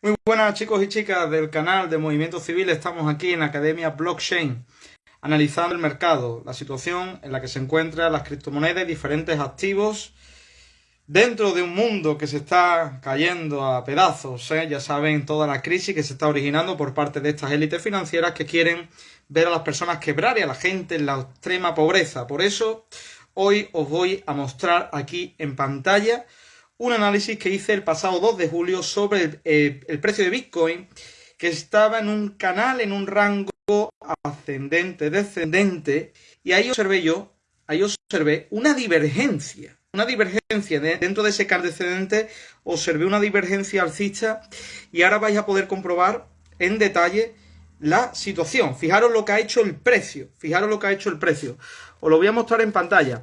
Muy buenas chicos y chicas del canal de Movimiento Civil. Estamos aquí en Academia Blockchain analizando el mercado, la situación en la que se encuentran las criptomonedas y diferentes activos dentro de un mundo que se está cayendo a pedazos. ¿eh? Ya saben toda la crisis que se está originando por parte de estas élites financieras que quieren ver a las personas quebrar y a la gente en la extrema pobreza. Por eso hoy os voy a mostrar aquí en pantalla un análisis que hice el pasado 2 de julio sobre eh, el, precio de Bitcoin, que estaba en un canal, en un rango ascendente, descendente, y ahí observé yo, ahí observé una divergencia, una divergencia dentro de ese canal descendente, observé una divergencia alcista, y ahora vais a poder comprobar en detalle la situación. Fijaros lo que ha hecho el precio, fijaros lo que ha hecho el precio. Os lo voy a mostrar en pantalla.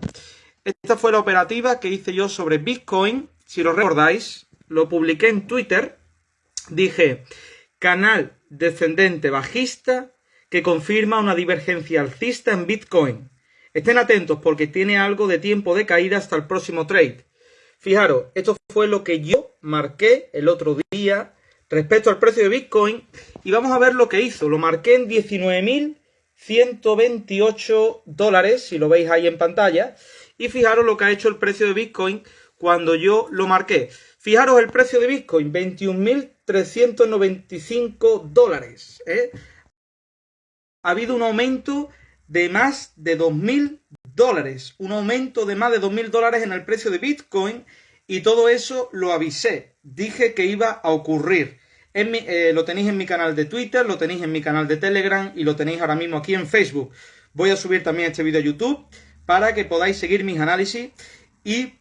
Esta fue la operativa que hice yo sobre Bitcoin si lo recordáis, lo publiqué en Twitter, dije, canal descendente bajista que confirma una divergencia alcista en Bitcoin. Estén atentos porque tiene algo de tiempo de caída hasta el próximo trade. Fijaros, esto fue lo que yo marqué el otro día respecto al precio de Bitcoin y vamos a ver lo que hizo. Lo marqué en 19.128 dólares, si lo veis ahí en pantalla. Y fijaros lo que ha hecho el precio de Bitcoin cuando yo lo marqué. Fijaros el precio de Bitcoin, 21.395 dólares. ¿eh? Ha habido un aumento de más de 2.000 dólares. Un aumento de más de 2.000 dólares en el precio de Bitcoin. Y todo eso lo avisé. Dije que iba a ocurrir. Eh, lo tenéis en mi canal de Twitter, lo tenéis en mi canal de Telegram y lo tenéis ahora mismo aquí en Facebook. Voy a subir también este vídeo a YouTube para que podáis seguir mis análisis y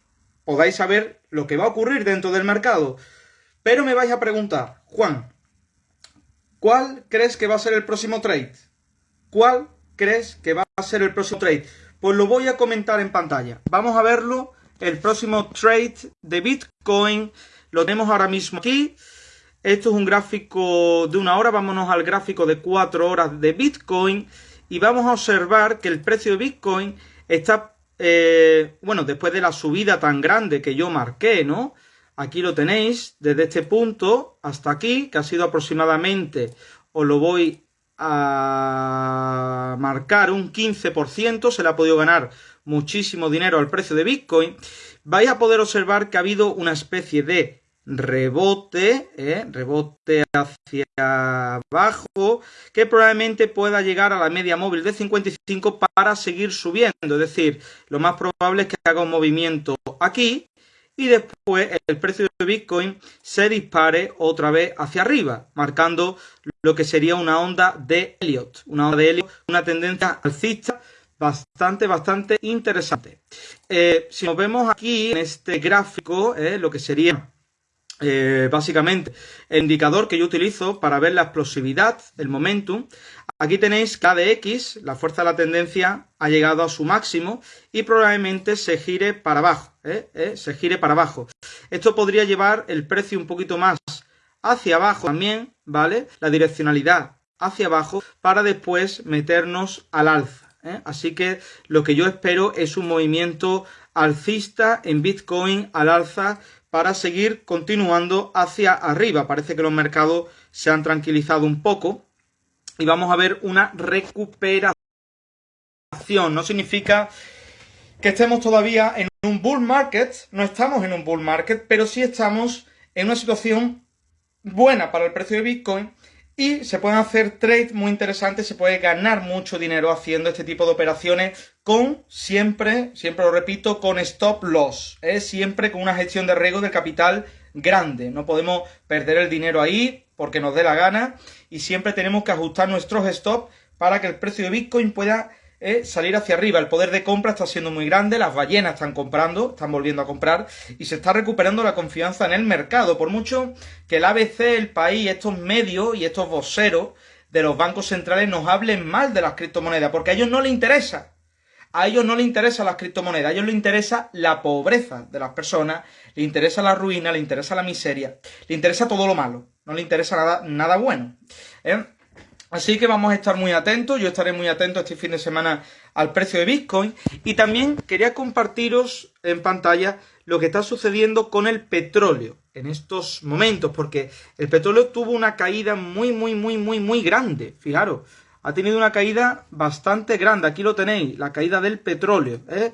podáis saber lo que va a ocurrir dentro del mercado. Pero me vais a preguntar, Juan, ¿cuál crees que va a ser el próximo trade? ¿Cuál crees que va a ser el próximo trade? Pues lo voy a comentar en pantalla. Vamos a verlo. El próximo trade de Bitcoin lo tenemos ahora mismo aquí. Esto es un gráfico de una hora. Vámonos al gráfico de cuatro horas de Bitcoin. Y vamos a observar que el precio de Bitcoin está eh, bueno, después de la subida tan grande que yo marqué, ¿no? Aquí lo tenéis, desde este punto hasta aquí, que ha sido aproximadamente, os lo voy a marcar un 15%, se le ha podido ganar muchísimo dinero al precio de Bitcoin, vais a poder observar que ha habido una especie de rebote, ¿eh? rebote hacia abajo, que probablemente pueda llegar a la media móvil de 55 para seguir subiendo. Es decir, lo más probable es que haga un movimiento aquí y después el precio de Bitcoin se dispare otra vez hacia arriba, marcando lo que sería una onda de Elliot, una onda de Elliot, una tendencia alcista bastante, bastante interesante. Eh, si nos vemos aquí en este gráfico, eh, lo que sería eh, básicamente el indicador que yo utilizo para ver la explosividad, el momentum. Aquí tenéis que la de X, la fuerza de la tendencia, ha llegado a su máximo y probablemente se gire para abajo, ¿eh? ¿Eh? se gire para abajo. Esto podría llevar el precio un poquito más hacia abajo también, ¿vale? La direccionalidad hacia abajo para después meternos al alza. Así que lo que yo espero es un movimiento alcista en Bitcoin al alza para seguir continuando hacia arriba. Parece que los mercados se han tranquilizado un poco y vamos a ver una recuperación. No significa que estemos todavía en un bull market, no estamos en un bull market, pero sí estamos en una situación buena para el precio de Bitcoin y se pueden hacer trades muy interesantes, se puede ganar mucho dinero haciendo este tipo de operaciones con siempre, siempre lo repito, con stop loss, ¿eh? siempre con una gestión de riesgo del capital grande. No podemos perder el dinero ahí porque nos dé la gana y siempre tenemos que ajustar nuestros stops para que el precio de Bitcoin pueda salir hacia arriba. El poder de compra está siendo muy grande, las ballenas están comprando, están volviendo a comprar y se está recuperando la confianza en el mercado. Por mucho que el ABC, el país, estos medios y estos voceros de los bancos centrales nos hablen mal de las criptomonedas, porque a ellos no les interesa. A ellos no les interesa las criptomonedas, a ellos les interesa la pobreza de las personas, les interesa la ruina, les interesa la miseria, les interesa todo lo malo, no les interesa nada, nada bueno. ¿eh? Así que vamos a estar muy atentos, yo estaré muy atento este fin de semana al precio de Bitcoin y también quería compartiros en pantalla lo que está sucediendo con el petróleo en estos momentos, porque el petróleo tuvo una caída muy, muy, muy, muy, muy grande. Fijaros, ha tenido una caída bastante grande. Aquí lo tenéis, la caída del petróleo. ¿eh?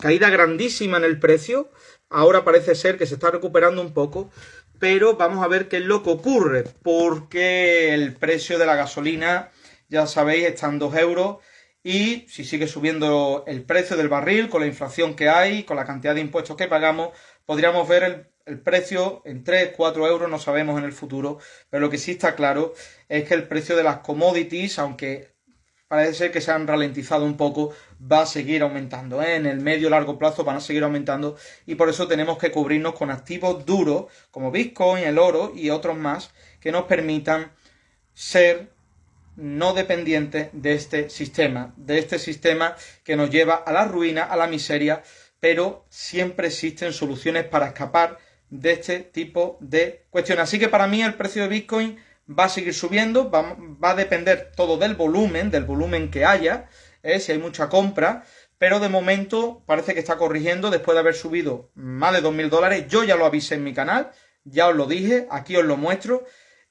Caída grandísima en el precio. Ahora parece ser que se está recuperando un poco. Pero vamos a ver qué es lo que ocurre. Porque el precio de la gasolina, ya sabéis, está en 2 euros. Y si sigue subiendo el precio del barril, con la inflación que hay, con la cantidad de impuestos que pagamos, podríamos ver el el precio en 3, 4 euros no sabemos en el futuro, pero lo que sí está claro es que el precio de las commodities, aunque parece ser que se han ralentizado un poco, va a seguir aumentando. ¿eh? En el medio largo plazo van a seguir aumentando y por eso tenemos que cubrirnos con activos duros como Bitcoin, el oro y otros más que nos permitan ser no dependientes de este sistema, de este sistema que nos lleva a la ruina, a la miseria, pero siempre existen soluciones para escapar de este tipo de cuestiones. Así que para mí el precio de Bitcoin va a seguir subiendo, va, a depender todo del volumen, del volumen que haya, ¿eh? si hay mucha compra, pero de momento parece que está corrigiendo después de haber subido más de 2.000 dólares. Yo ya lo avisé en mi canal, ya os lo dije, aquí os lo muestro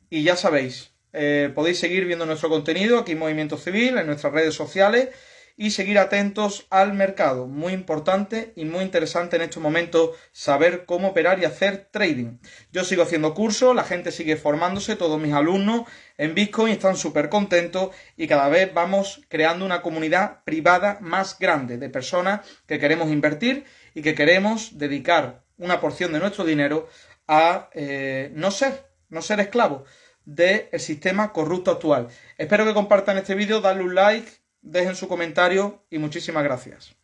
y ya sabéis, eh, podéis seguir viendo nuestro contenido aquí en Movimiento Civil, en nuestras redes sociales y seguir atentos al mercado. Muy importante y muy interesante en estos momentos saber cómo operar y hacer trading. Yo sigo haciendo cursos, la gente sigue formándose, todos mis alumnos en Bitcoin están súper contentos y cada vez vamos creando una comunidad privada más grande de personas que queremos invertir y que queremos dedicar una porción de nuestro dinero a eh, no ser, no ser esclavos del sistema corrupto actual. Espero que compartan este vídeo, darle un like, dejen su comentario y muchísimas gracias.